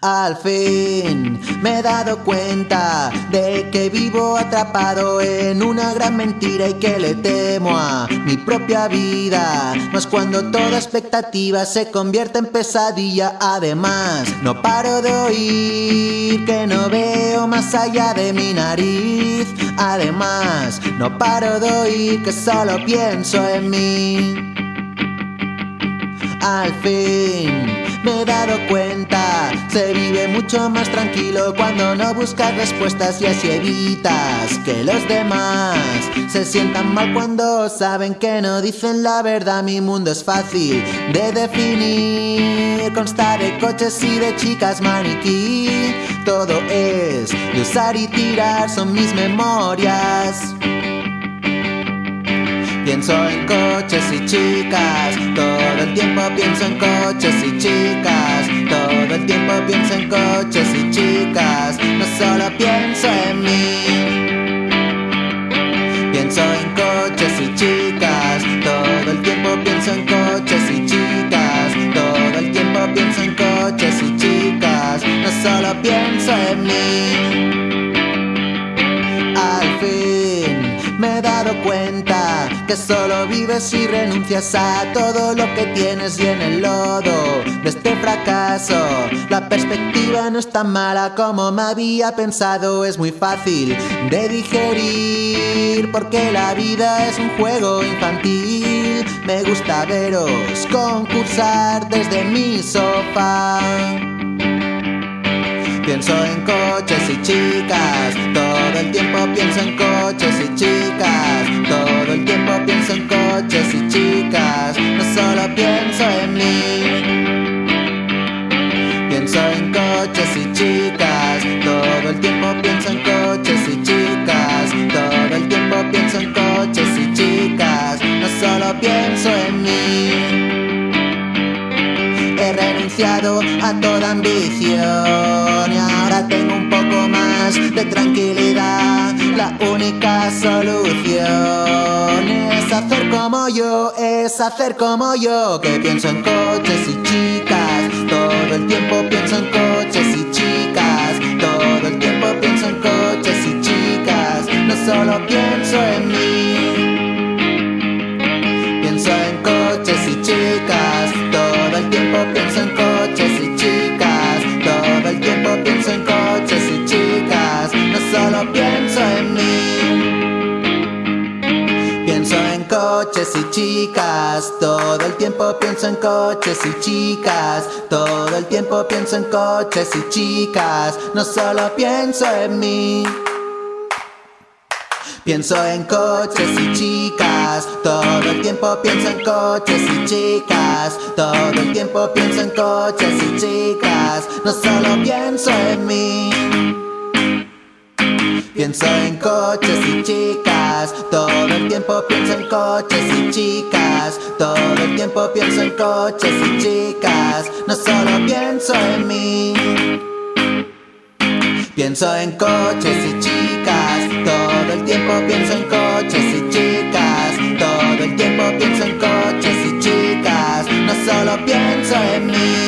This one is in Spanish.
Al fin me he dado cuenta de que vivo atrapado en una gran mentira y que le temo a mi propia vida. Mas cuando toda expectativa se convierte en pesadilla, además no paro de oír que no veo más allá de mi nariz. Además no paro de oír que solo pienso en mí. Al fin me he dado cuenta, se vive mucho más tranquilo cuando no buscas respuestas y así evitas que los demás se sientan mal cuando saben que no dicen la verdad. Mi mundo es fácil de definir, consta de coches y de chicas maniquí. Todo es de usar y tirar, son mis memorias. Pienso en coches y chicas, pienso en coches y chicas, todo el tiempo pienso en coches y chicas, no solo pienso en mí. Pienso en coches y chicas, todo el tiempo pienso en coches y chicas, todo el tiempo pienso en coches y chicas, no solo pienso en mí. Al fin me he dado cuenta que solo vives y renuncias a todo lo que tienes y en el lodo de este fracaso. La perspectiva no es tan mala como me había pensado, es muy fácil de digerir porque la vida es un juego infantil. Me gusta veros concursar desde mi sofá. Pienso en coches y chicas, todo el tiempo pienso en coches y chicas, coches y chicas, todo el tiempo pienso en coches y chicas, todo el tiempo pienso en coches y chicas, no solo pienso en mí. He renunciado a toda ambición y ahora tengo un poco más de tranquilidad. La única solución es hacer como yo, es hacer como yo, que pienso en coches y chicas, todo el tiempo pienso en coches y chicas, todo el tiempo pienso en coches y chicas, todo el tiempo pienso en coches y chicas, no solo pienso en mí. Pienso en coches y chicas, todo el tiempo pienso en coches y chicas, todo el tiempo pienso en coches y chicas, no solo pienso en mí. Pienso en coches y chicas, todo tiempo pienso en coches y chicas, todo el tiempo pienso en coches y chicas, no solo pienso en mí. Pienso en coches y chicas, todo el tiempo pienso en coches y chicas, todo el tiempo pienso en coches y chicas, no solo pienso en mí.